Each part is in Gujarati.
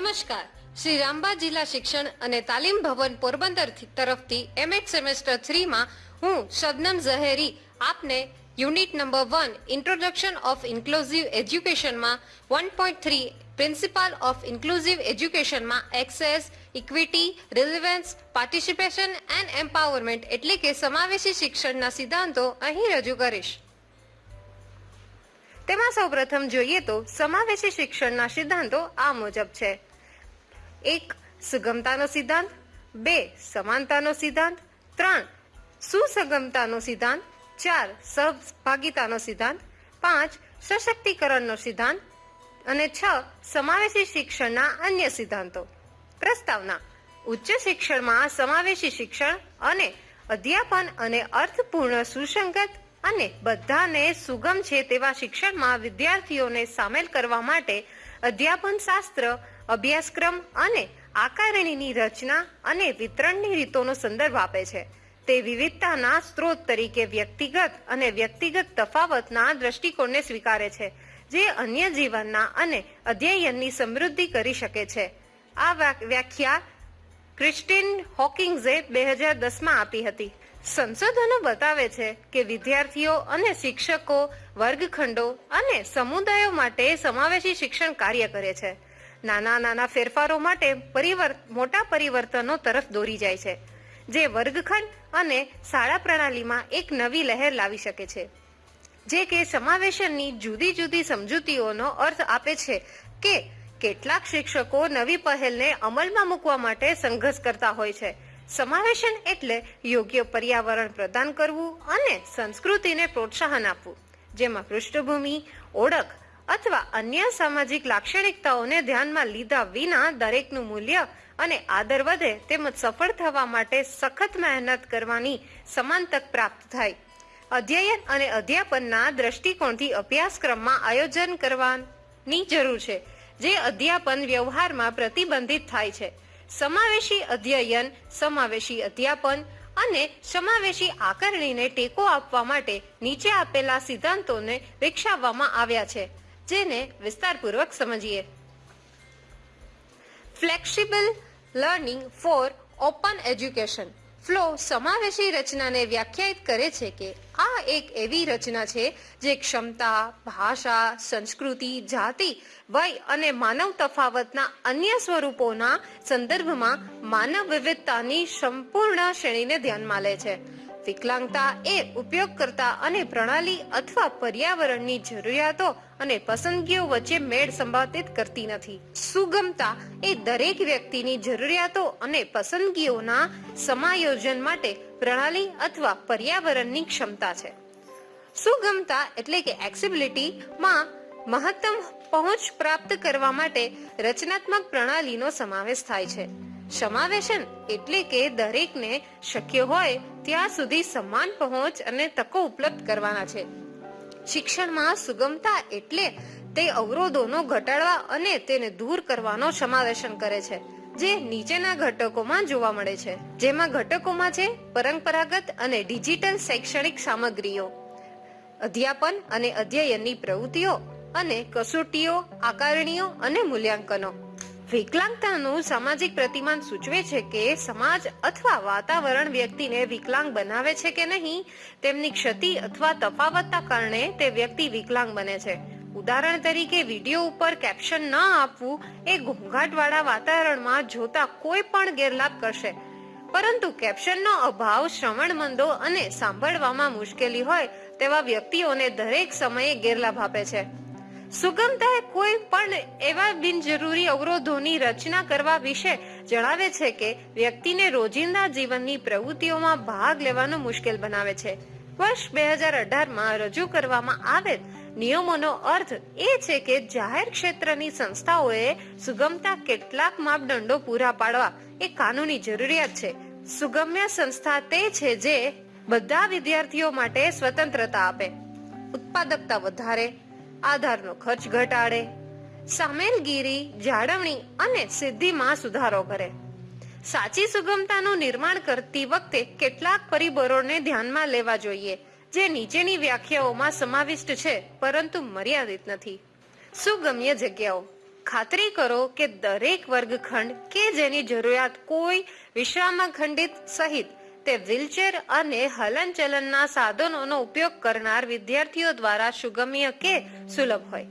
નમસ્કાર. શ્રી રામબા જિલ્લા શિક્ષણ અને તાલીમ ભવન પોરબંદર તરફથી એમએચ સેમેસ્ટર થ્રીમાં હું શબનમ ઝહેરી આપને unit number one introduction of inclusive એજ્યુકેશનમાં one point three principle of inclusive એજ્યુકેશનમાં access equity relevance participation and empowerment એટલે કે સમાવેશી શિક્ષણના સિદ્ધાંતો અહીં રજૂ કરીશ. તેમાં સૌપ્રથમ જોઈએ તો સમાવેશી શિક્ષણના સિદ્ધાંતો આ મુજબ છે. એક, સુગમતાનો સિદ્ધાંત. બે, સમાનતાનો સિદ્ધાંત. ત્રણ, સુસગમતાનો સિદ્ધાંત. ચાર, સહભાગીતાનો સિદ્ધાંત. પાંચ, સશક્તિકરણનો સિદ્ધાંત. અને છ, સમાવેશી શિક્ષણના અન્ય સિદ્ધાંતો. પ્રસ્તાવના. ઉચ્ચ શિક્ષણમાં સમાવેશી શિક્ષણ અને અધ્યાપન અને અર્થપૂર્ણ સુસંગત અને બધાને સુગમ છે તેવા શિક્ષણમાં વિદ્યાર્થીઓને સામેલ કરવા માટે અધ્યાપન શાસ્ત્ર અભ્યાસક્રમ અને આકારણીની રચના અને વિતરણની રીતોનો સંદર્ભ આપે છે. તે વિવિધતાના સ્ત્રોત તરીકે વ્યક્તિગત અને વ્યક્તિગત તફાવતના દ્રષ્ટિકોણને સ્વીકારે છે, જે અન્ય જીવનના અને અધ્યયનની સમૃદ્ધિ કરી શકે છે. આ વ્યાખ્યા ક્રિસ્ટિન હોકિંગ્સે બે હજાર દસમાં આપી હતી. સંશોધનો બતાવે છે કે વિદ્યાર્થીઓ અને શિક્ષકો વર્ગખંડો અને સમુદાયો માટે સમાવેશી શિક્ષણ કાર્ય કરે છે. નાના નાના ફેરફારો માટે પરિવર્ત મોટા પરિવર્તનો તરફ દોરી જાય છે, જે વર્ગખંડ અને શાળા પ્રણાલીમાં એક નવી લહેર લાવી શકે છે. જે કે સમાવેશનની જુદી જુદી સમજૂતીઓનો અર્થ આપે છે કે કેટલાક શિક્ષકો નવી પહેલને અમલમાં મૂકવા માટે સંઘર્ષ કરતા હોય છે. સમાવેશન એટલે યોગ્ય પર્યાવરણ પ્રદાન કરવું અને સંસ્કૃતિને પ્રોત્સાહન આપવું, જેમાં પૃષ્ઠભૂમિ, ઓળખ અથવા અન્ય સામાજિક લાક્ષણિકતાઓને ધ્યાનમાં લીધા વિના દરેકનું મૂલ્ય અને આદર વધે તેમજ સફળ થવા માટે સખત મહેનત કરવાની સમાન તક પ્રાપ્ત થાય. અધ્યયન અને અધ્યાપનના દ્રષ્ટિકોણથી અભ્યાસક્રમમાં આયોજન કરવાની જરૂર છે, જે અધ્યાપન વ્યવહારમાં પ્રતિબંધિત થાય છે. સમાવેશી અધ્યયન, સમાવેશી અધ્યાપન અને સમાવેશી આકારણીને ટેકો આપવા માટે નીચે આપેલા સિદ્ધાંતોને વિકસાવવામાં આવ્યા છે. જેને વિસ્તારપૂર્વક સમજીએ. Flexible learning for open education flow સમાવેશી રચનાને વ્યાખ્યાયિત કરે છે કે આ એક એવી રચના છે જે ક્ષમતા, ભાષા, સંસ્કૃતિ, જાતિ, વય અને માનવ તફાવતના અન્ય સ્વરૂપોના સંદર્ભમાં માનવ વિવિધતાની સંપૂર્ણ શ્રેણીને ધ્યાનમાં લે છે. વિકલાંગતા એ ઉપયોગકર્તા અને પ્રણાલી અથવા પર્યાવરણની જરૂરિયાતો અને પસંદગીઓ વચ્ચે મેળ સંપાદિત કરતી નથી. સુગમતા એ દરેક વ્યક્તિની જરૂરિયાતો અને પસંદગીઓના સમાયોજન માટે પ્રણાલી અથવા પર્યાવરણની ક્ષમતા છે. સુગમતા એટલે કે એક્સિબિલિટીમાં મહત્તમ પહોંચ પ્રાપ્ત કરવા માટે રચનાત્મક પ્રણાલીનો સમાવેશ થાય છે. સમાવેશન એટલે કે દરેકને શક્ય હોય ત્યાં સુધી સમાન પહોંચ અને તકો ઉપલબ્ધ કરવાના છે. શિક્ષણમાં સુગમતા એટલે તે અવરોધોનો ઘટાડવા અને તેને દૂર કરવાનો સમાવેશન કરે છે, જે નીચેના ઘટકોમાં જોવા મળે છે. જેમાં ઘટકોમાં છે પરંપરાગત અને ડિજિટલ શૈક્ષણિક સામગ્રીઓ, અધ્યાપન અને અધ્યયનની પ્રવૃત્તિઓ અને કસોટીઓ, આકારણીઓ અને મૂલ્યાંકનો. વિકલાંગતાનું સામાજિક પ્રતિમાન સૂચવે છે કે સમાજ અથવા વાતાવરણ વ્યક્તિને વિકલાંગ બનાવે છે કે નહીં, તેમની ક્ષતિ અથવા તફાવતના કારણે તે વ્યક્તિ વિકલાંગ બને છે. ઉદાહરણ તરીકે, વીડિયો ઉપર કેપ્શન ન આપવું એ ઘોંઘાટવાળા વાતાવરણમાં જોતા કોઈ પણ ગેરલાભ કરશે. પરંતુ કેપ્શનનો અભાવ શ્રવણમંદો અને સાંભળવામાં મુશ્કેલી હોય તેવા વ્યક્તિઓને દરેક સમયે ગેરલાભ આપે છે. સુગમતા કોઈ પણ એવા બિનજરૂરી અવરોધોની રચના કરવા વિશે જણાવે છે કે વ્યક્તિને રોજિંદા જીવનની પ્રવૃત્તિઓમાં ભાગ લેવાનું મુશ્કેલ બનાવે છે. વર્ષ બે હજાર અઢારમાં રજૂ કરવામાં આવેલ નિયમોનો અર્થ એ છે કે જાહેર ક્ષેત્રની સંસ્થાઓએ સુગમતા કેટલાક માપદંડો પૂરા પાડવા એ કાનૂની જરૂરિયાત છે. સુગમ્ય સંસ્થા તે છે જે બધા વિદ્યાર્થીઓ માટે સ્વતંત્રતા આપે. ઉત્પાદકતા વધારે આધારનો ખર્ચ ઘટાડે, સામેલગીરી, જાળવણી અને સિદ્ધિમાં સુધારો કરે. સાચી સુગમતાનું નિર્માણ કરતી વખતે કેટલાક પરિબળોને ધ્યાનમાં લેવા જોઈએ, જે નીચેની વ્યાખ્યાઓમાં સમાવિષ્ટ છે, પરંતુ મર્યાદિત નથી. સુગમ્ય જગ્યાઓ. ખાતરી કરો કે દરેક વર્ગખંડ કે જેની જરૂરિયાત કોઈ વિશ્રામખંડિત સહિત તે વ્હીલચેર અને હલનચલનના સાધનોનો ઉપયોગ કરનાર વિદ્યાર્થીઓ દ્વારા સુગમ્ય કે સુલભ હોય.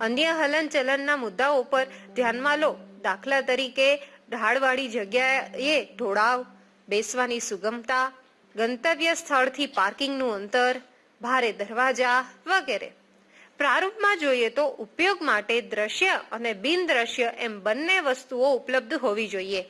અન્ય હલનચલનના મુદ્દાઓ પર ધ્યાનમાં લો. દાખલા તરીકે, ઢાળવાળી જગ્યાએ ઢોળાવ, બેસવાની સુગમતા, ગંતવ્ય સ્થળથી પાર્કિંગનું અંતર, ભારે દરવાજા વગેરે. પ્રારૂપમાં જોઈએ તો ઉપયોગ માટે દ્રશ્ય અને બિન દ્રશ્ય એમ બંને વસ્તુઓ ઉપલબ્ધ હોવી જોઈએ.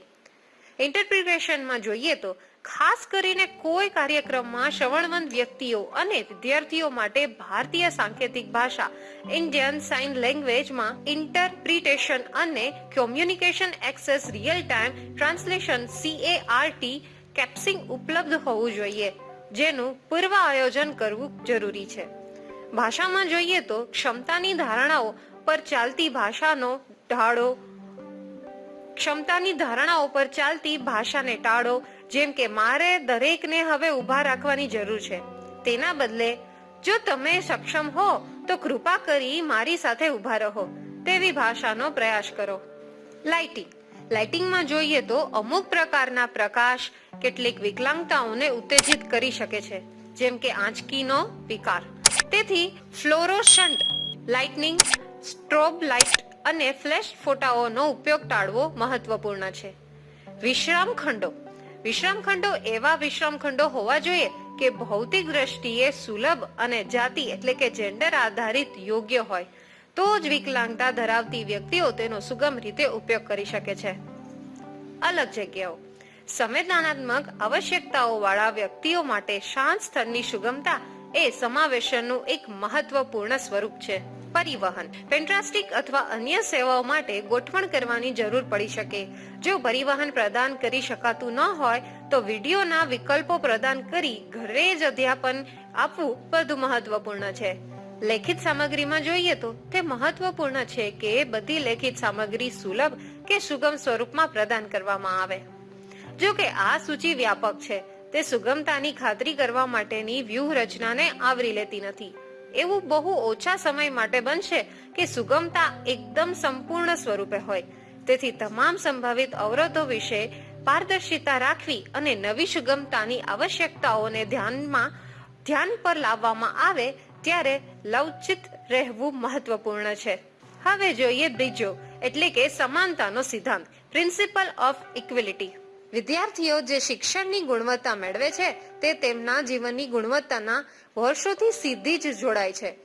ઇન્ટરપ્રિટેશનમાં જોઈએ તો ખાસ કરીને કોઈ કાર્યક્રમમાં શ્રવણવંત વ્યક્તિઓ અને વિદ્યાર્થીઓ માટે ભારતીય સાંકેતિક ભાષા, ઇન્ડિયન સાઇન લેંગ્વેજમાં ઇન્ટરપ્રિટેશન અને communication access real time translation CART captioning ઉપલબ્ધ હોવું જોઈએ, જેનું પૂર્વ આયોજન કરવું જરૂરી છે. ભાષામાં જોઈએ તો ક્ષમતાની ધારણાઓ પર ચાલતી ભાષાનો ઢાળો, ક્ષમતાની ધારણાઓ પર ચાલતી ભાષાને ટાળો જેમ કે મારે દરેકને હવે ઊભા રાખવાની જરૂર છે. તેના બદલે, જો તમે સક્ષમ હો, તો કૃપા કરી મારી સાથે ઊભા રહો. તેવી ભાષાનો પ્રયાસ કરો. લાઇટિંગ લાઇટિંગમાં જોઈએ તો અમુક પ્રકારના પ્રકાશ કેટલીક વિકલાંગતાઓને ઉત્તેજિત કરી શકે છે, જેમ કે આંચકીનો વિકાર. તેથી ફ્લોરોસન્ટ લાઇટનિંગ સ્ટ્રોબ લાઇટ અને ફ્લેશ ફોટાઓનો ઉપયોગ ટાળવો મહત્વપૂર્ણ છે. વિશ્રામ ખંડો વિશ્રામ ખંડો એવા વિશ્રામખંડો હોવા જોઈએ કે ભૌતિક દ્રષ્ટિએ સુલભ અને જાતિ એટલે કે જેન્ડર આધારિત યોગ્ય હોય. તો જ વિકલાંગતા ધરાવતી વ્યક્તિઓ તેનો સુગમ રીતે ઉપયોગ કરી શકે છે. અલગ જગ્યાઓ. સંવેદનાત્મક આવશ્યકતાઓ વાળા વ્યક્તિઓ માટે શાંત સ્થળની સુગમતા એ સમાવેશનનું એક મહત્વપૂર્ણ સ્વરૂપ છે. પરિવહન પેન્ટ્રાસ્ટિક અથવા અન્ય સેવાઓ માટે ગોઠવણ કરવાની જરૂર પડી શકે. જો પરિવહન પ્રદાન કરી શકાતું ન હોય, તો વિડીયોના વિકલ્પો પ્રદાન કરી ઘરે જ અધ્યાપન આપવું વધુ મહત્વપૂર્ણ છે. લેખિત સામગ્રીમાં જોઈએ તો, તે મહત્વપૂર્ણ છે કે બધી લેખિત સામગ્રી સુલભ કે સુગમ સ્વરૂપમાં પ્રદાન કરવામાં આવે. જો કે આ સૂચિ વ્યાપક છે, તે સુગમતાની ખાતરી કરવા માટેની વ્યૂહરચનાને આવરી લેતી નથી. એવું બહુ ઓછા સમય માટે બનશે કે સુગમતા એકદમ સંપૂર્ણ સ્વરૂપે હોય. તેથી તમામ સંભવિત અવરોધો વિશે પારદર્શિતા રાખવી અને નવી સુગમતાની આવશ્યકતાઓને ધ્યાનમાં, ધ્યાન પર લાવવામાં આવે ત્યારે લવચિત રહેવું મહત્વપૂર્ણ છે. હવે જોઈએ બીજો, એટલે કે સમાનતાનો સિદ્ધાંત પ્રિન્સિપલ ઓફ ઇક્વિલિટી વિદ્યાર્થીઓ જે શિક્ષણની ગુણવત્તા મેળવે છે, તે તેમના જીવનની ગુણવત્તાના વર્ષોથી સીધી જ જોડાય છે.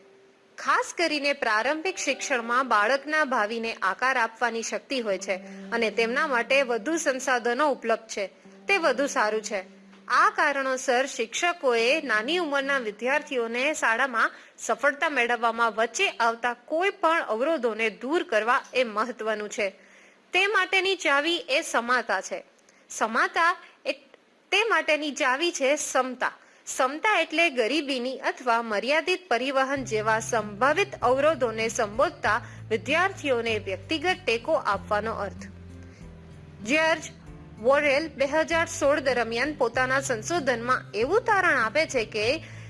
ખાસ કરીને પ્રારંભિક શિક્ષણમાં બાળકના ભાવિને આકાર આપવાની શક્તિ હોય છે અને તેમના માટે વધુ સંસાધનો ઉપલબ્ધ છે. તે વધુ સારું છે. આ કારણોસર શિક્ષકોએ નાની ઉંમરના વિદ્યાર્થીઓને શાળામાં સફળતા મેળવવામાં વચ્ચે આવતા કોઈ પણ અવરોધોને દૂર કરવા એ મહત્વનું છે. તે માટેની ચાવી એ સમાતા છે. સમાતા તે માટેની ચાવી છે સમતા. સમતા એટલે ગરીબીની અથવા મર્યાદિત પરિવહન જેવા સંભવિત અવરોધોને સંબોધતા વિદ્યાર્થીઓને વ્યક્તિગત ટેકો આપવાનો અર્થ. જ્યોર્જ વોરેલ બે હજાર સોળ દરમિયાન પોતાના સંશોધનમાં એવું તારણ આપે છે કે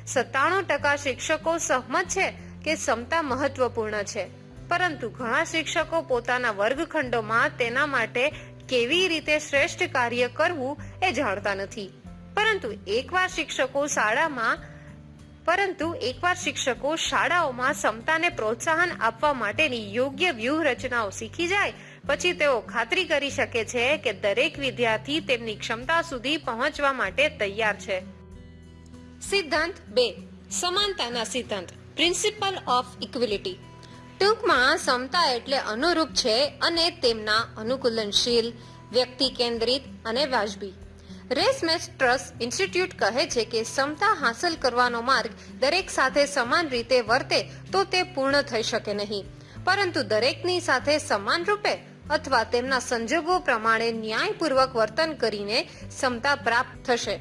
સત્તાણું ટકા શિક્ષકો સહમત છે કે ક્ષમતા મહત્વપૂર્ણ છે. પરંતુ ઘણા શિક્ષકો પોતાના વર્ગખંડોમાં તેના માટે કેવી રીતે શ્રેષ્ઠ કાર્ય કરવું એ જાણતા નથી. પરંતુ એકવાર શિક્ષકો શાળામાં, પરંતુ એકવાર શિક્ષકો શાળાઓમાં સમતાને પ્રોત્સાહન આપવા માટેની યોગ્ય વ્યૂહરચનાઓ શીખી જાય, પછી તેઓ ખાતરી કરી શકે છે કે દરેક વિદ્યાર્થી તેમની ક્ષમતા સુધી પહોંચવા માટે તૈયાર છે. સિદ્ધાંત બે. સમાનતાના સિદ્ધાંત. Principle of equality. ટૂંકમાં સમતા એટલે અનુરૂપ છે અને તેમના અનુકૂલનશીલ, વ્યક્તિ કેન્દ્રિત અને વાજબી. રેસમેસ ટ્રસ્ટ ઇન્સ્ટિટ્યૂટ કહે છે કે ક્ષમતા હાંસલ કરવાનો માર્ગ દરેક સાથે સમાન રીતે વર્તે તો તે પૂર્ણ થઈ શકે નહીં. પરંતુ દરેકની સાથે સમાન રૂપે અથવા તેમના સંજોગો પ્રમાણે ન્યાયપૂર્વક વર્તન કરીને ક્ષમતા પ્રાપ્ત થશે.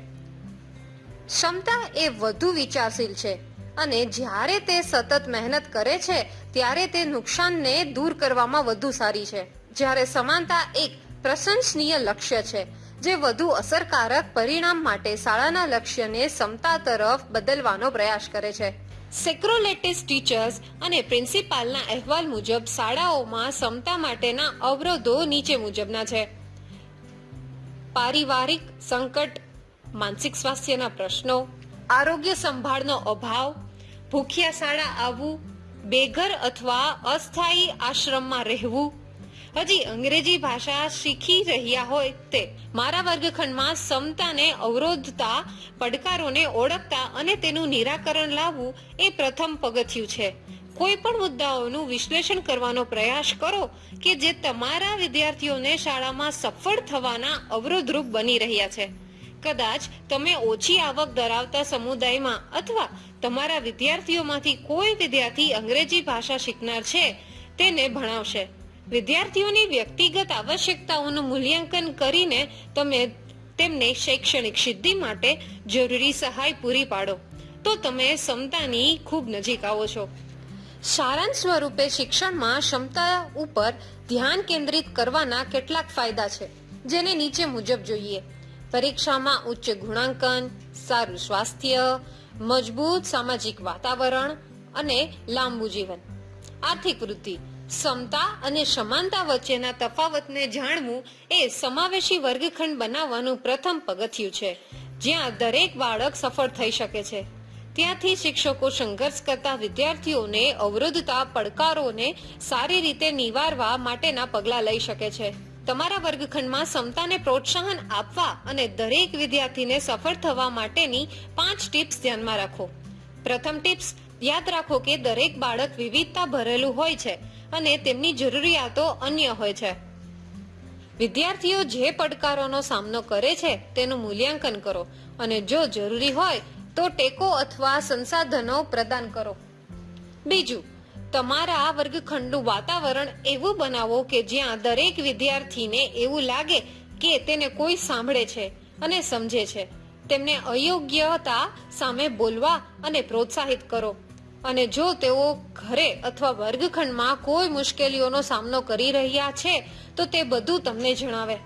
ક્ષમતા એ વધુ વિચારશીલ છે. અને જ્યારે તે સતત મહેનત કરે છે, ત્યારે તે નુકસાનને દૂર કરવામાં વધુ સારી છે. જ્યારે સમાનતા એક પ્રશંસનીય લક્ષ્ય છે, જે વધુ અસરકારક પરિણામ માટે શાળાના લક્ષ્યને સમતા તરફ બદલવાનો પ્રયાસ કરે છે. સેક્રોલેટિસ ટીચર્સ અને પ્રિન્સિપાલના અહેવાલ મુજબ શાળાઓમાં સમતા માટેના અવરોધો નીચે મુજબના છે. પારિવારિક સંકટ, માનસિક સ્વાસ્થ્યના પ્રશ્નો, આરોગ્ય સંભાળનો અભાવ ભૂખ્યા શાળા આવવું, બેઘર અથવા અસ્થાયી આશ્રમમાં રહેવું. હજી અંગ્રેજી ભાષા શીખી રહ્યા હોય તે મારા વર્ગખંડમાં સમતાને અવરોધતા, પડકારોને ઓળખતા અને તેનું નિરાકરણ લાવવું એ પ્રથમ પગથિયું છે. કોઈ પણ મુદ્દાઓનું વિશ્લેષણ કરવાનો પ્રયાસ કરો કે જે તમારા વિદ્યાર્થીઓને શાળામાં સફળ થવાના અવરોધરૂપ બની રહ્યા છે. કદાચ તમે ઓછી આવક ધરાવતા સમુદાયમાં અથવા તમારા વિદ્યાર્થીઓમાંથી કોઈ વિદ્યાર્થી અંગ્રેજી ભાષા શીખનાર છે, તેને ભણાવશે. વિદ્યાર્થીઓની વ્યક્તિગત આવશ્યકતાઓનું મૂલ્યાંકન કરીને તમે તેમને શૈક્ષણિક સિદ્ધિ માટે જરૂરી સહાય પૂરી પાડો. તો તમે ક્ષમતાની ખૂબ નજીક આવો છો. સારાંશ સ્વરૂપે શિક્ષણમાં ક્ષમતા ઉપર ધ્યાન કેન્દ્રિત કરવાના કેટલાક ફાયદા છે, જેને નીચે મુજબ જોઈએ. પરીક્ષામાં ઉચ્ચ ગુણાંકન, સારું સ્વાસ્થ્ય મજબૂત સામાજિક વાતાવરણ અને લાંબુ જીવન. આર્થિક વૃદ્ધિ ક્ષમતા અને સમાનતા વચ્ચેના તફાવતને જાણવું એ સમાવેશી વર્ગખંડ બનાવવાનું પ્રથમ પગથિયું છે, જ્યાં દરેક બાળક સફળ થઈ શકે છે. ત્યાંથી શિક્ષકો સંઘર્ષ કરતા વિદ્યાર્થીઓને અવરોધતા, પડકારોને સારી રીતે નિવારવા માટેના પગલાં લઈ શકે છે. તમારા વર્ગખંડમાં સમતાને પ્રોત્સાહન આપવા અને દરેક વિદ્યાર્થીને સફળ થવા માટેની પાંચ ટિપ્સ ધ્યાનમાં રાખો. પ્રથમ ટિપ્સ, યાદ રાખો કે દરેક બાળક વિવિધતા ભરેલું હોય છે અને તેમની જરૂરિયાતો અન્ય હોય છે. વિદ્યાર્થીઓ જે પડકારોનો સામનો કરે છે તેનું મૂલ્યાંકન કરો અને જો જરૂરી હોય તો ટેકો અથવા સંસાધનો પ્રદાન કરો. બીજું તમારા વર્ગખંડનું વાતાવરણ એવું બનાવો કે જ્યાં દરેક વિદ્યાર્થીને એવું લાગે કે તેને કોઈ સાંભળે છે અને સમજે છે. તેમને અયોગ્યતા સામે બોલવા અને પ્રોત્સાહિત કરો. અને જો તેઓ ઘરે અથવા વર્ગખંડમાં કોઈ મુશ્કેલીઓનો સામનો કરી રહ્યા છે, તો તે બધું તમને જણાવે.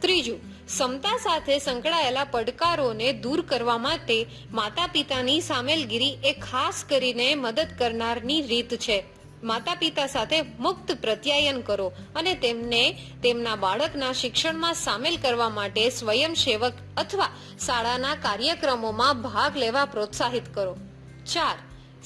ત્રીજું ક્ષમતા સાથે સંકળાયેલા પડકારોને દૂર કરવા માટે માતા પિતાની સામેલગીરી એ ખાસ કરીને મદદ કરનારની રીત છે. માતા પિતા સાથે મુક્ત પ્રત્યાયન કરો અને તેમને તેમના બાળકના શિક્ષણમાં સામેલ કરવા માટે સ્વયંસેવક અથવા શાળાના કાર્યક્રમોમાં ભાગ લેવા પ્રોત્સાહિત કરો. ચાર,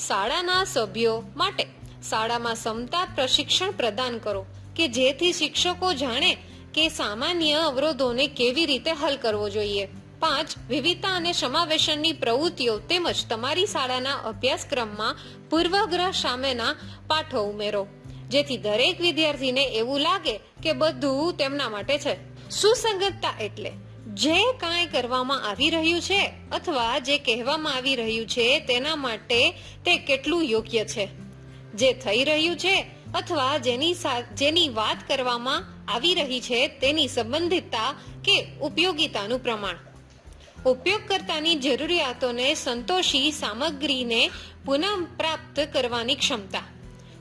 શાળાના સભ્યો માટે શાળામાં ક્ષમતા પ્રશિક્ષણ પ્રદાન કરો કે જેથી શિક્ષકો જાણે કે સામાન્ય અવરોધોને કેવી રીતે હલ કરવો જોઈએ? પાંચ, વિવિધતા અને સમાવેશનની પ્રવૃત્તિઓ તેમજ તમારી શાળાના અભ્યાસક્રમમાં પૂર્વગ્રહ સામેના પાઠો ઉમેરો, જેથી દરેક વિદ્યાર્થીને એવું લાગે કે બધું તેમના માટે છે. સુસંગતતા એટલે જે કાંઈ કરવામાં આવી રહ્યું છે અથવા જે કહેવામાં આવી રહ્યું છે તેના માટે તે કેટલું યોગ્ય છે? જે થઈ રહ્યું છે અથવા જેની જેની વાત કરવામાં આવી રહી છે તેની સંબંધિતતા કે ઉપયોગિતાનું પ્રમાણ. ઉપયોગકર્તાની જરૂરિયાતોને સંતોષી સામગ્રીને પુનઃપ્રાપ્ત કરવાની ક્ષમતા.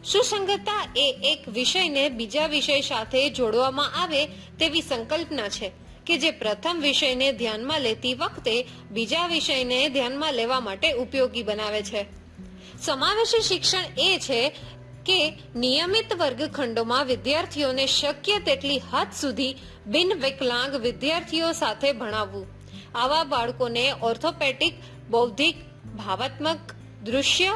સુસંગતતા એ એક વિષયને બીજા વિષય સાથે જોડવામાં આવે તેવી સંકલ્પના છે કે જે પ્રથમ વિષયને ધ્યાનમાં લેતી વખતે બીજા વિષયને ધ્યાનમાં લેવા માટે ઉપયોગી બનાવે છે. સમાવેશી શિક્ષણ એ છે કે નિયમિત વર્ગખંડોમાં વિદ્યાર્થીઓને શક્ય તેટલી હદ સુધી બિન વિકલાંગ વિદ્યાર્થીઓ સાથે ભણાવવું. આવા બાળકોને ઓર્થોપેટિક, બૌદ્ધિક, ભાવાત્મક દૃશ્ય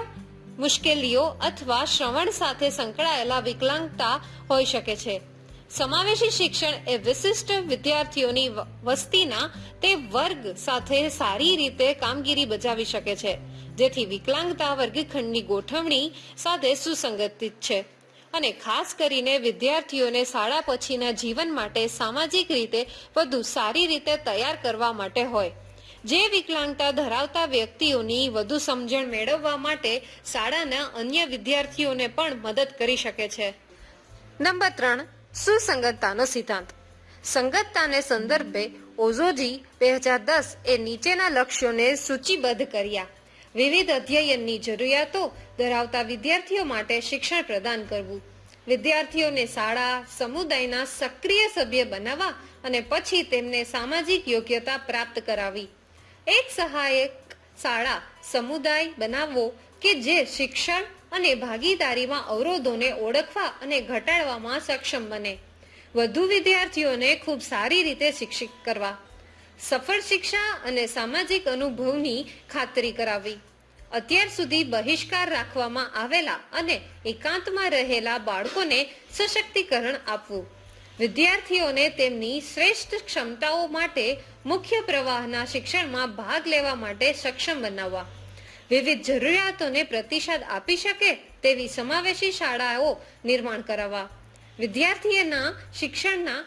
મુશ્કેલીઓ અથવા શ્રવણ સાથે સંકળાયેલા વિકલાંગતા હોઈ શકે છે. સમાવેશી શિક્ષણ એ વિશિષ્ટ વિદ્યાર્થીઓની વસ્તીના તે વર્ગ સાથે સારી રીતે કામગીરી બજાવી શકે છે. જેથી વિકલાંગતા વર્ગખંડની ગોઠવણી સાથે સુસંગતિત છે. અને ખાસ કરીને વિદ્યાર્થીઓને શાળા પછીના જીવન માટે સામાજિક રીતે વધુ સારી રીતે તૈયાર કરવા માટે હોય. જે વિકલાંગતા ધરાવતા વ્યક્તિઓની વધુ સમજણ મેળવવા માટે શાળાના અન્ય વિદ્યાર્થીઓને પણ મદદ કરી શકે છે. નંબર ત્રણ, સુસંગતતાનો સિદ્ધાંત. સંગતતાને સંદર્ભે ઓઝોજી બે હજાર દસ એ નીચેના લક્ષ્યોને સૂચિબદ્ધ કર્યા. વિવિધ અધ્યયનની જરૂરિયાતો ધરાવતા વિદ્યાર્થીઓ માટે શિક્ષણ પ્રદાન કરવું. વિદ્યાર્થીઓને શાળા, સમુદાયના સક્રિય સભ્ય બનાવવા અને પછી તેમને સામાજિક યોગ્યતા પ્રાપ્ત કરાવી. એક સહાયક શાળા, સમુદાય બનાવવો કે જે શિક્ષણ અને ભાગીદારીમાં અવરોધોને ઓળખવા અને ઘટાડવામાં સક્ષમ બને. વધુ વિદ્યાર્થીઓને ખૂબ સારી રીતે શિક્ષિત કરવા. સફળ શિક્ષા અને સામાજિક અનુભવની ખાતરી કરાવી. અત્યાર સુધી બહિષ્કાર રાખવામાં આવેલા અને એકાંતમાં રહેલા બાળકોને સશક્તિકરણ આપવું. વિદ્યાર્થીઓને તેમની શ્રેષ્ઠ ક્ષમતાઓ માટે મુખ્ય પ્રવાહના શિક્ષણમાં ભાગ લેવા માટે સક્ષમ બનાવવા. વિવિધ જરૂરિયાતોને પ્રતિસાદ આપી શકે તેવી સમાવેશી શાળાઓ નિર્માણ કરાવવા. વિદ્યાર્થીઓના શિક્ષણના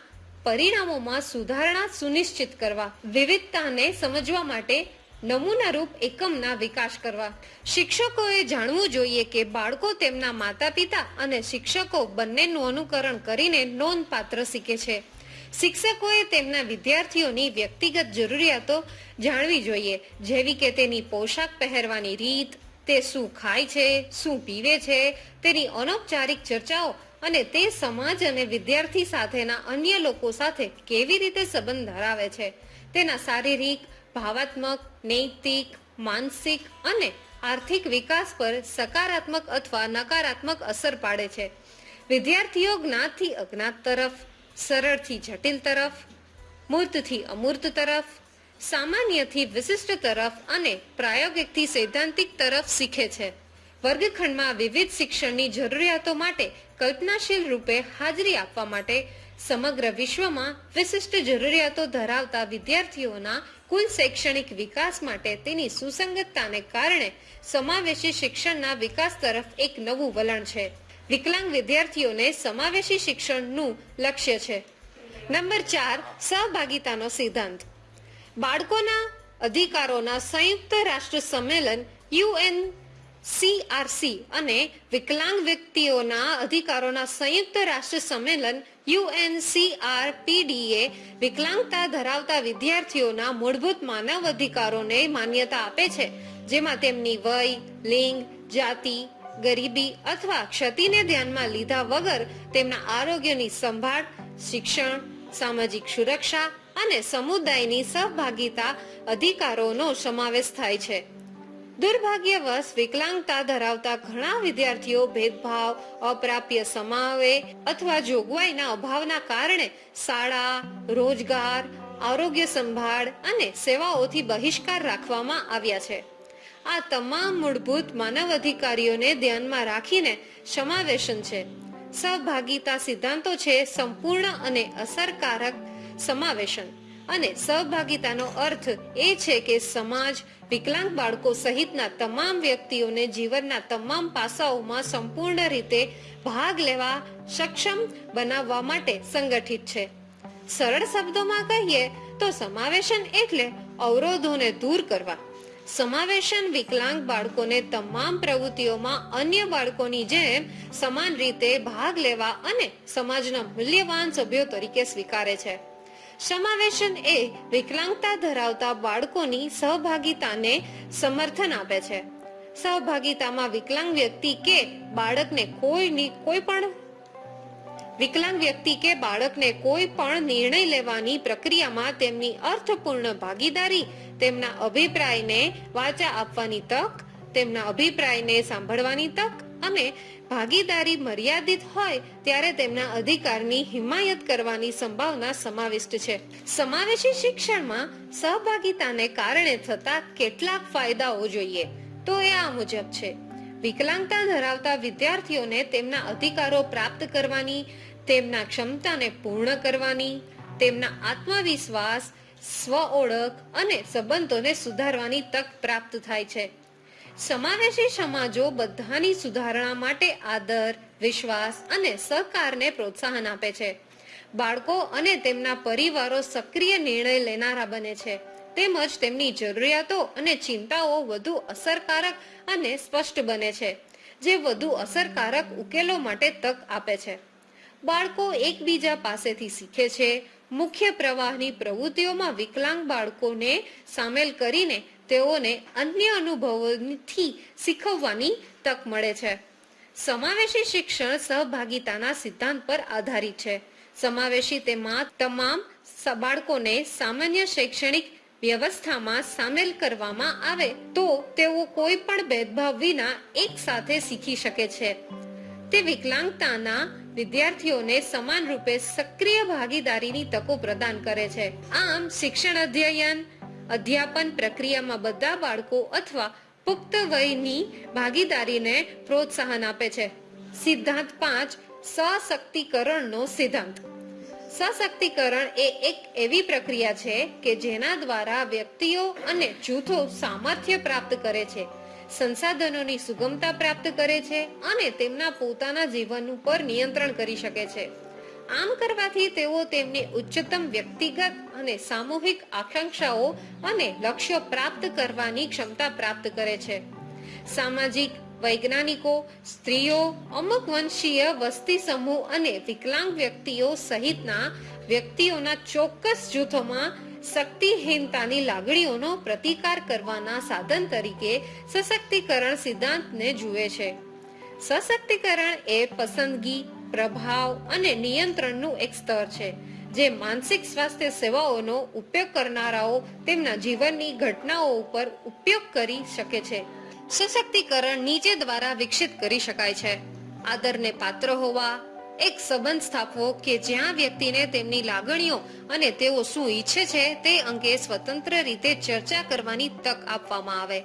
પરિણામોમાં સુધારણા સુનિશ્ચિત કરવા, વિવિધતાને સમજવા માટે નમૂનારૂપ એકમના વિકાસ કરવા. શિક્ષકોએ જાણવું જોઈએ કે બાળકો તેમના માતા પિતા અને શિક્ષકો બંનેનું અનુકરણ કરીને નોંધપાત્ર શીખે છે. શિક્ષકોએ તેમના વિદ્યાર્થીઓની વ્યક્તિગત જરૂરિયાતો જાણવી જોઈએ, જેવી કે તેની પોશાક પહેરવાની રીત, તે શું ખાય છે, શું પીવે છે, તેની અનૌપચારિક ચર્ચાઓ અને તે સમાજ અને વિદ્યાર્થી સાથેના અન્ય લોકો સાથે કેવી રીતે સંબંધ ધરાવે છે? તેના શારીરિક, ભાવાત્મક, નૈતિક, માનસિક અને આર્થિક વિકાસ પર સકારાત્મક અથવા નકારાત્મક અસર પાડે છે. વિદ્યાર્થીઓ જ્ઞાતથી અજ્ઞાત તરફ, સરળથી જટિલ તરફ, મૂર્તથી અમૂર્ત તરફ, સામાન્યથી વિશિષ્ટ તરફ અને પ્રાયોગિકથી સૈદ્ધાંતિક તરફ શીખે છે. વર્ગખંડમાં વિવિધ શિક્ષણની જરૂરિયાતો માટે કલ્પનાશીલ રૂપે હાજરી આપવા માટે સમગ્ર વિશ્વમાં વિશિષ્ટ જરૂરિયાતો ધરાવતા વિદ્યાર્થીઓના કુલ શૈક્ષણિક વિકાસ માટે તેની સુસંગતતાને કારણે સમાવેશી શિક્ષણના વિકાસ તરફ એક નવું વલણ છે. વિકલાંગ વિદ્યાર્થીઓને સમાવેશી શિક્ષણનું લક્ષ્ય છે. નંબર ચાર, સહભાગિતાનો સિદ્ધાંત. બાળકોના અધિકારોના સંયુક્ત રાષ્ટ્ર સંમેલન યુએન સીઆરસી અને વિકલાંગ વ્યક્તિઓના અધિકારોના સંયુક્ત રાષ્ટ્ર સંમેલન યુએનસીઆરપીડીએ વિકલાંગતા ધરાવતા વિદ્યાર્થીઓના મૂળભૂત માનવ અધિકારોને માન્યતા આપે છે, જેમાં તેમની વય, લિંગ, જાતિ, ગરીબી અથવા ક્ષતિને ધ્યાનમાં લીધા વગર તેમના આરોગ્યની સંભાળ, શિક્ષણ, સામાજિક સુરક્ષા અને સમુદાયની સહભાગિતા અધિકારોનો સમાવેશ થાય છે. દુર્ભાગ્યવશ વિકલાંગતા ધરાવતા ઘણા વિદ્યાર્થીઓ ભેદભાવ, અપ્રાપ્ય સમાવે અથવા જોગવાઈના અભાવના કારણે શાળા, રોજગાર, આરોગ્ય સંભાળ અને સેવાઓથી બહિષ્કાર રાખવામાં આવ્યા છે. આ તમામ મૂળભૂત માનવ અધિકારીઓને ધ્યાનમાં રાખીને સમાવેશન છે. સહભાગિતા સિદ્ધાંતો છે સંપૂર્ણ અને અસરકારક સમાવેશન. અને સહભાગિતાનો અર્થ એ છે કે સમાજ, વિકલાંગ બાળકો સહિતના તમામ વ્યક્તિઓને જીવનના તમામ પાસાઓમાં સંપૂર્ણ રીતે ભાગ લેવા સક્ષમ બનાવવા માટે સંગઠિત છે. સરળ શબ્દોમાં કહીએ તો સમાવેશન એટલે અવરોધોને દૂર કરવા. સમાવેશન વિકલાંગ બાળકોને તમામ પ્રવૃત્તિઓમાં અન્ય બાળકોની જેમ સમાન રીતે ભાગ લેવા અને સમાજના મૂલ્યવાન સભ્યો તરીકે સ્વીકારે છે. સમાવેશન એ વિકલાંગતા ધરાવતા બાળકોની સહભાગિતાને સમર્થન આપે છે. સહભાગિતામાં વિકલાંગ વ્યક્તિ કે બાળકને કોઈની કોઈ પણ વિકલાંગ વ્યક્તિ કે બાળકને કોઈ પણ નિર્ણય લેવાની પ્રક્રિયામાં તેમની અર્થપૂર્ણ ભાગીદારી, તેમના અભિપ્રાયને વાચા આપવાની તક, તેમના અભિપ્રાયને સાંભળવાની તક અને ભાગીદારી મર્યાદિત હોય ત્યારે તેમના અધિકારની હિમાયત કરવાની સંભાવના સમાવિષ્ટ છે. સમાવેશી શિક્ષણમાં સહભાગિતાને કારણે થતા કેટલાક ફાયદાઓ જોઈએ. તો એ આ મુજબ છે. વિકલાંગતા ધરાવતા વિદ્યાર્થીઓને તેમના અધિકારો પ્રાપ્ત કરવાની, તેમના ક્ષમતાને પૂર્ણ કરવાની, તેમના આત્મવિશ્વાસ, સ્વ ઓળખ અને સંબંધોને સુધારવાની તક પ્રાપ્ત થાય છે. સમાવેશી સમાજો બધાની સુધારણા માટે આદર, વિશ્વાસ અને સહકારને પ્રોત્સાહન આપે છે. બાળકો અને તેમના પરિવારો સક્રિય નિર્ણય લેનારા બને છે. તેમજ તેમની જરૂરિયાતો અને ચિંતાઓ વધુ અસરકારક અને સ્પષ્ટ બને છે, જે વધુ અસરકારક ઉકેલો માટે તક આપે છે. બાળકો એકબીજા પાસેથી શીખે છે, મુખ્ય પ્રવાહની પ્રવૃત્તિઓમાં વિકલાંગ બાળકોને સામેલ કરીને તેઓને અન્ય અનુભવોથી શીખવવાની તક મળે છે. સમાવેશી શિક્ષણ સહભાગિતાના સિદ્ધાંત પર આધારિત છે. સમાવેશી તેમાં તમામ બાળકોને સામાન્ય શૈક્ષણિક વ્યવસ્થામાં સામેલ કરવામાં આવે તો તેઓ કોઈ પણ ભેદભાવ વિના એક સાથે શીખી શકે છે. તે વિકલાંગતાના વિદ્યાર્થીઓને સમાન રૂપે સક્રિય ભાગીદારીની તકો પ્રદાન કરે છે. આમ શિક્ષણ અધ્યયન અધ્યાપન પ્રક્રિયામાં બધા બાળકો અથવા પુખ્ત વયની ભાગીદારીને પ્રોત્સાહન આપે છે. સિદ્ધાંત પાંચ, સશક્તિકરણનો સિદ્ધાંત. સશક્તિકરણ એ એક એવી પ્રક્રિયા છે કે જેના દ્વારા વ્યક્તિઓ અને જૂથો સામર્થ્ય પ્રાપ્ત કરે છે, સંસાધનોની સુગમતા પ્રાપ્ત કરે છે અને તેમના પોતાના જીવન ઉપર નિયંત્રણ કરી શકે છે. આમ કરવાથી તેઓ તેમની ઉચ્ચતમ વ્યક્તિગત અને સામૂહિક આકાંક્ષાઓ અને લક્ષ્યો પ્રાપ્ત કરવાની ક્ષમતા પ્રાપ્ત કરે છે. સામાજિક, વૈજ્ઞાનિકો, સ્ત્રીઓ, અમુક વંશીય વસ્તી સમૂહ અને વિકલાંગ વ્યક્તિઓ સહિતના વ્યક્તિઓના ચોક્કસ જૂથોમાં શક્તિહીનતાની લાગણીઓનો પ્રતિકાર કરવાના સાધન તરીકે સશક્તિકરણ સિદ્ધાંતને જુએ છે. સશક્તિકરણ એ પસંદગી પ્રભાવ અને નિયંત્રણનું એક સ્તર છે, જે માનસિક સ્વાસ્થ્ય સેવાઓનો ઉપયોગ કરનારાઓ તેમના જીવનની ઘટનાઓ ઉપર ઉપયોગ કરી શકે છે. સશક્તિકરણ નીચે દ્વારા વિકસિત કરી શકાય છે. આદરને પાત્ર હોવા, એક સંબંધ સ્થાપવો કે જ્યાં વ્યક્તિને તેમની લાગણીઓ અને તેઓ શું ઈચ્છે છે તે અંગે સ્વતંત્ર રીતે ચર્ચા કરવાની તક આપવામાં આવે.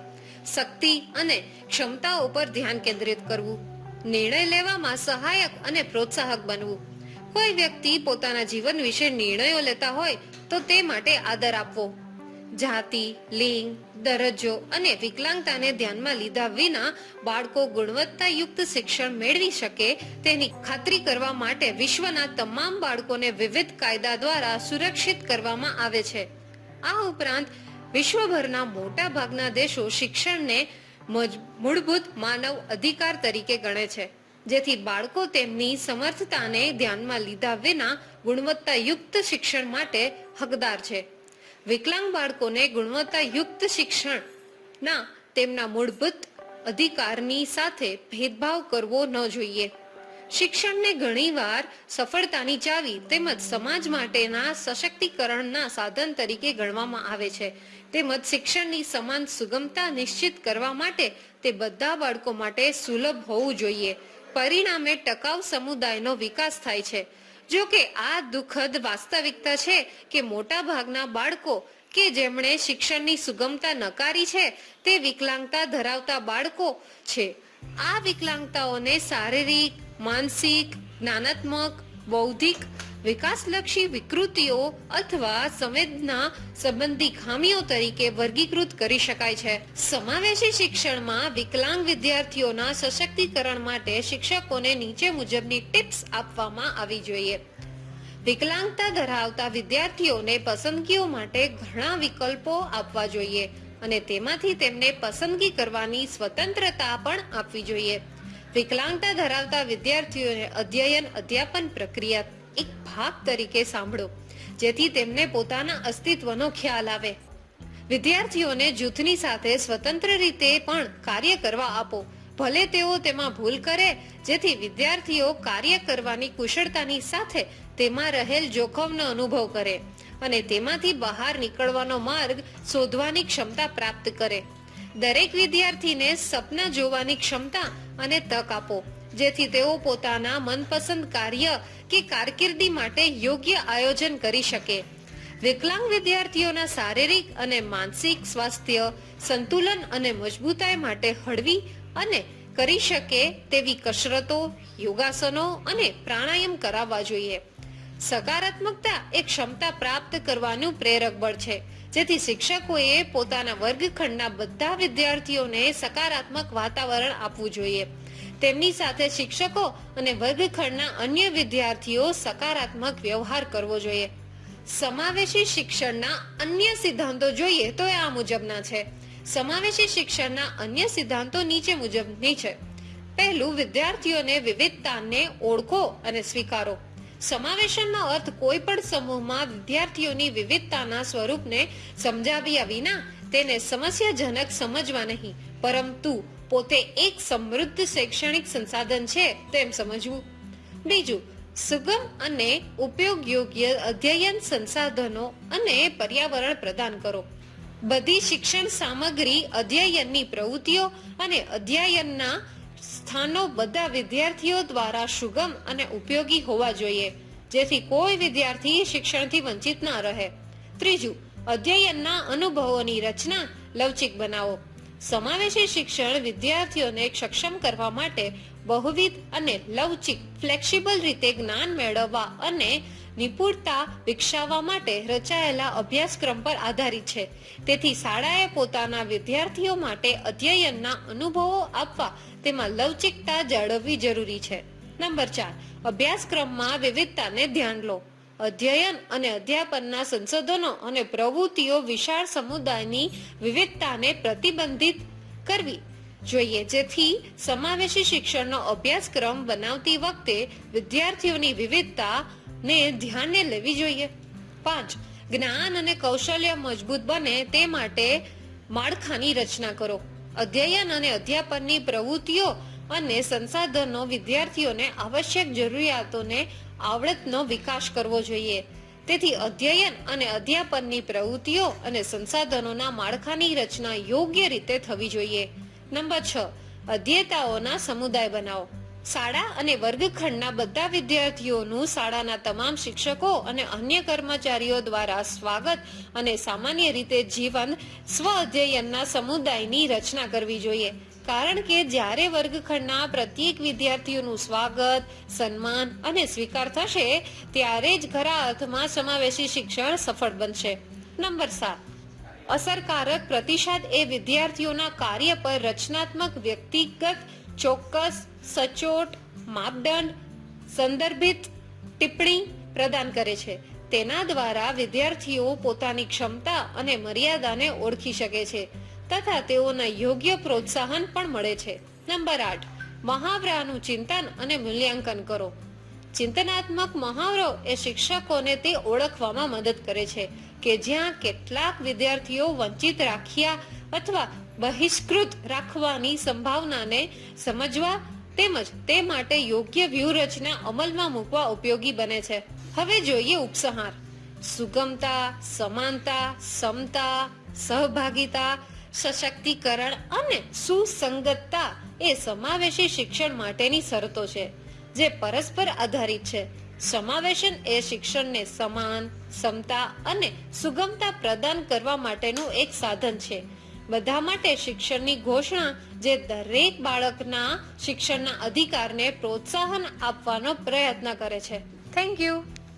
શક્તિ અને ક્ષમતાઓ પર ધ્યાન કેન્દ્રિત કરવું. નિર્ણય લેવામાં સહાયક અને પ્રોત્સાહક બનવું. કોઈ વ્યક્તિ પોતાના જીવન વિશે નિર્ણયો લેતા હોય તો તે માટે આદર આપવો. જાતિ, લિંગ, દરજ્જો અને વિકલાંગતાને ધ્યાનમાં લીધા વિના બાળકો ગુણવત્તાયુક્ત શિક્ષણ મેળવી શકે તેની ખાતરી કરવા માટે વિશ્વના તમામ બાળકોને વિવિધ કાયદા દ્વારા સુરક્ષિત કરવામાં આવે છે. આ ઉપરાંત વિશ્વભરના મોટા ભાગના દેશો શિક્ષણને મૂળભૂત માનવ અધિકાર તરીકે ગણે છે, જેથી બાળકો તેમની સમર્થતાને ધ્યાનમાં લીધા વિના ગુણવત્તાયુક્ત શિક્ષણ માટે હકદાર છે. વિકલાંગ બાળકોને ગુણવત્તાયુક્ત શિક્ષણના તેમના મૂળભૂત અધિકારની સાથે ભેદભાવ કરવો ન જોઈએ. શિક્ષણને ઘણીવાર સફળતાની ચાવી તેમજ સમાજ માટેના સશક્તિકરણના સાધન તરીકે ગણવામાં આવે છે. તેમજ શિક્ષણની સમાન સુગમતા નિશ્ચિત કરવા માટે તે બધા બાળકો માટે સુલભ હોવું જોઈએ. પરિણામે ટકાઉ સમુદાયનો વિકાસ થાય છે. જો કે આ દુઃખદ વાસ્તવિકતા છે કે મોટા ભાગના બાળકો કે જેમણે શિક્ષણની સુગમતા નકારી છે તે વિકલાંગતા ધરાવતા બાળકો છે. આ વિકલાંગતાઓને શારીરિક, માનસિક, જ્ઞાનાત્મક, બૌદ્ધિક વિકાસલક્ષી વિકૃતિઓ અથવા સંવેદના સંબંધી ખામીઓ તરીકે વર્ગીકૃત કરી શકાય છે. સમાવેશી શિક્ષણમાં વિકલાંગ વિદ્યાર્થીઓના સશક્તિકરણ માટે શિક્ષકોને નીચે મુજબની ટિપ્સ આપવામાં આવી જોઈએ. વિકલાંગતા ધરાવતા વિદ્યાર્થીઓને પસંદગીઓ માટે ઘણા વિકલ્પો આપવા જોઈએ અને તેમાંથી તેમને પસંદગી કરવાની સ્વતંત્રતા પણ આપવી જોઈએ. વિકલાંગતા ધરાવતા વિદ્યાર્થીઓને અધ્યયન અધ્યાપન પ્રક્રિયા એક ભાગ તરીકે સાંભળો, જેથી તેમને પોતાના અસ્તિત્વનો ખ્યાલ આવે. વિદ્યાર્થીઓને જૂથની સાથે સ્વતંત્ર રીતે પણ કાર્ય કરવા આપો. ભલે તેઓ તેમાં ભૂલ કરે, જેથી વિદ્યાર્થીઓ કાર્ય કરવાની કુશળતાની સાથે તેમાં રહેલ જોખમનો અનુભવ કરે અને તેમાંથી બહાર નીકળવાનો માર્ગ શોધવાની ક્ષમતા પ્રાપ્ત કરે. દરેક વિદ્યાર્થીને સપના જોવાની ક્ષમતા અને તક આપો. જેથી તેઓ પોતાના મનપસંદ કાર્ય કે કારકિર્દી માટે યોગ્ય આયોજન કરી શકે. વિકલાંગ વિદ્યાર્થીઓના શારીરિક અને માનસિક સ્વાસ્થ્ય સંતુલન અને મજબૂતાઈ માટે હળવી અને કરી શકે તેવી કસરતો, યોગાસનો અને પ્રાણાયામ કરાવવા જોઈએ. સકારાત્મકતા એ ક્ષમતા પ્રાપ્ત કરવાનું પ્રેરક બળ છે, જેથી શિક્ષકોએ પોતાના વર્ગખંડના બધા વિદ્યાર્થીઓને સકારાત્મક વાતાવરણ આપવું જોઈએ. તેમની સાથે શિક્ષકો અને વર્ગખંડના અન્ય વિદ્યાર્થીઓ સકારાત્મક વ્યવહાર કરવો જોઈએ. સમાવેશી શિક્ષણના અન્ય સિદ્ધાંતો જોઈએ તો એ આ મુજબના છે. સમાવેશી શિક્ષણના અન્ય સિદ્ધાંતો નીચે મુજબની છે. પહેલું, વિદ્યાર્થીઓને વિવિધતાને ઓળખો અને સ્વીકારો. સમાવેશનનો અર્થ કોઈ પણ સમૂહમાં વિદ્યાર્થીઓની વિવિધતાના સ્વરૂપને સમજાવ્યા વિના તેને સમસ્યાજનક સમજવા નહીં. પરંતુ પોતે એક સમૃદ્ધ શૈક્ષણિક સંસાધન છે તેમ સમજવું. બીજું, સુગમ અને ઉપયોગ યોગ્ય અધ્યયન સંસાધનો અને પર્યાવરણ પ્રદાન કરો. બધી શિક્ષણ સામગ્રી અધ્યયનની પ્રવૃત્તિઓ અને અધ્યયનના સ્થાનો બધા વિદ્યાર્થીઓ દ્વારા સુગમ અને ઉપયોગી હોવા જોઈએ, જેથી કોઈ વિદ્યાર્થી શિક્ષણથી વંચિત ના રહે. ત્રીજું, અધ્યયનના અનુભવોની રચના લવચિક બનાવો. સમાવેશી શિક્ષણ વિદ્યાર્થીઓને સક્ષમ કરવા માટે બહુવિધ અને લવચિક, ફ્લેક્સિબલ રીતે જ્ઞાન મેળવવા અને નિપુણતા વિકસાવવા માટે રચાયેલા અભ્યાસક્રમ પર આધારિત છે. તેથી શાળાએ પોતાના વિદ્યાર્થીઓ માટે અધ્યયનના અનુભવો આપવા તેમાં લવચિકતા જાળવવી જરૂરી છે. નંબર ચાર, અભ્યાસક્રમમાં વિવિધતાને ધ્યાન લો. અધ્યયન અને અધ્યાપનના સંશોધનો અને પ્રવૃત્તિઓ વિશાળ સમુદાયની વિવિધતાને પ્રતિબંધિત કરવી. જોઈએ જેથી સમાવેશી શિક્ષણનો અભ્યાસક્રમ બનાવતી વખતે વિદ્યાર્થીઓની વિવિધતાને ધ્યાને લેવી જોઈએ. પાંચ, જ્ઞાન અને કૌશલ્ય મજબૂત બને તે માટે માળખાની રચના કરો. અધ્યયન અને અધ્યાપનની પ્રવૃત્તિઓ અને સંસાધનો વિદ્યાર્થીઓને આવશ્યક જરૂરિયાતોને આવડતનો વિકાસ કરવો જોઈએ. તેથી અધ્યયન અને અધ્યાપનની પ્રવૃત્તિઓ અને સંસાધનોના માળખાની રચના યોગ્ય રીતે થવી જોઈએ. નંબર છ, અધ્યેતાઓના સમુદાય બનાવો. શાળા અને વર્ગખંડના બધા વિદ્યાર્થીઓનું શાળાના તમામ શિક્ષકો અને અન્ય કર્મચારીઓ દ્વારા સ્વાગત અને સામાન્ય રીતે જીવન સ્વ અધ્યયનના સમુદાયની રચના કરવી જોઈએ. કારણ કે જ્યારે વર્ગખંડના પ્રત્યેક વિદ્યાર્થીઓનું સ્વાગત, સન્માન અને સ્વીકાર થશે, ત્યારે જ ખરા અર્થમાં સમાવેશી શિક્ષણ સફળ બનશે. નંબર સાત. અસરકારક પ્રતિસાદ એ વિદ્યાર્થીઓના કાર્ય પર રચનાત્મક, વ્યક્તિગત, ચોક્કસ, સચોટ, માપદંડ, સંદર્ભિત ટિપ્પણી પ્રદાન કરે છે. તેના દ્વારા વિદ્યાર્થીઓ પોતાની ક્ષમતા અને મર્યાદાને ઓળખી શકે છે. તથા તેઓને યોગ્ય પ્રોત્સાહન પણ મળે છે. નંબર આઠ, મહાવરાનું ચિંતન અને મૂલ્યાંકન કરો. ચિંતનાત્મક મહાવરો એ શિક્ષકોને તે ઓળખવામાં મદદ કરે છે કે જ્યાં કેટલાક વિદ્યાર્થીઓ વંચિત રાખ્યા અથવા બહિષ્કૃત રાખવાની સંભાવનાને સમજવા તેમજ તે માટે યોગ્ય વ્યૂહરચના અમલમાં મૂકવા ઉપયોગી બને છે. હવે જોઈએ ઉપસંહાર. સુગમતા, સમાનતા, સમતા, સહભાગિતા સશક્તિકરણ અને સુસંગતતા એ સમાવેશી શિક્ષણ માટેની શરતો છે, જે પરસ્પર આધારિત છે. સમાવેશન એ શિક્ષણને સમાન સમતા અને સુગમતા પ્રદાન કરવા માટેનું એક સાધન છે. બધા માટે શિક્ષણની ઘોષણા, જે દરેક બાળકના શિક્ષણના અધિકારને પ્રોત્સાહન આપવાનો પ્રયત્ન કરે છે. Thank you